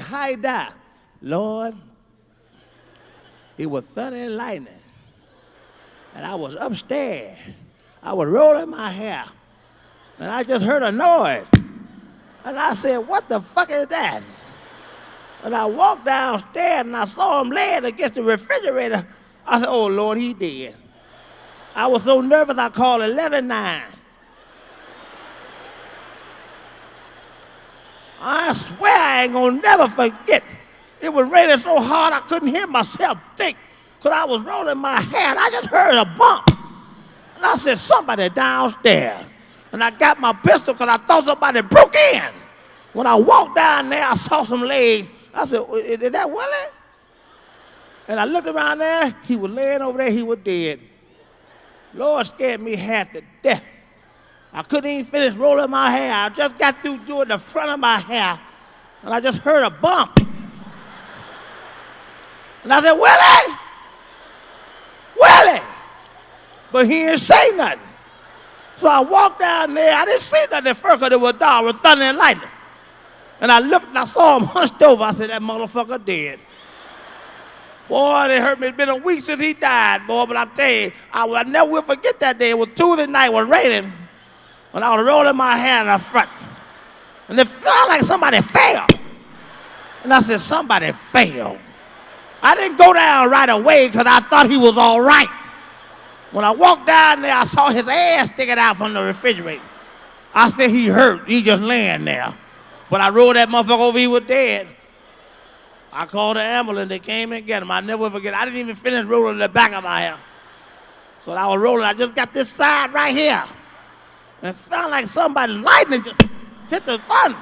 How he died? Lord, it was thunder and lightning. And I was upstairs. I was rolling my hair. And I just heard a noise. And I said, what the fuck is that? And I walked downstairs and I saw him laying against the refrigerator. I said, oh Lord, he dead. I was so nervous I called 119. I swear I ain't gonna never forget. It was raining so hard I couldn't hear myself think because I was rolling my head. I just heard a bump. And I said, somebody downstairs. And I got my pistol because I thought somebody broke in. When I walked down there, I saw some legs. I said, is that Willie? And I looked around there, he was laying over there, he was dead. Lord scared me half to death. I couldn't even finish rolling my hair. I just got through doing the front of my hair, and I just heard a bump. And I said, Willie! Willie! But he didn't say nothing. So I walked down there. I didn't see nothing at first because it was dark with thunder and lightning. And I looked and I saw him hunched over. I said, that motherfucker dead. Boy, they hurt me. It's been a week since he died, boy. But I'm telling you, I, I never will forget that day. It was Tuesday night. It was raining. When I was rolling my hair in the front. And it felt like somebody fell. And I said, somebody fell. I didn't go down right away because I thought he was all right. When I walked down there, I saw his ass sticking out from the refrigerator. I said he hurt. He just laying there. But I rolled that motherfucker over, he was dead. I called the ambulance. They came and got him. I never forget. I didn't even finish rolling the back of my hair. So I was rolling. I just got this side right here. And it felt like somebody lightning just hit the front.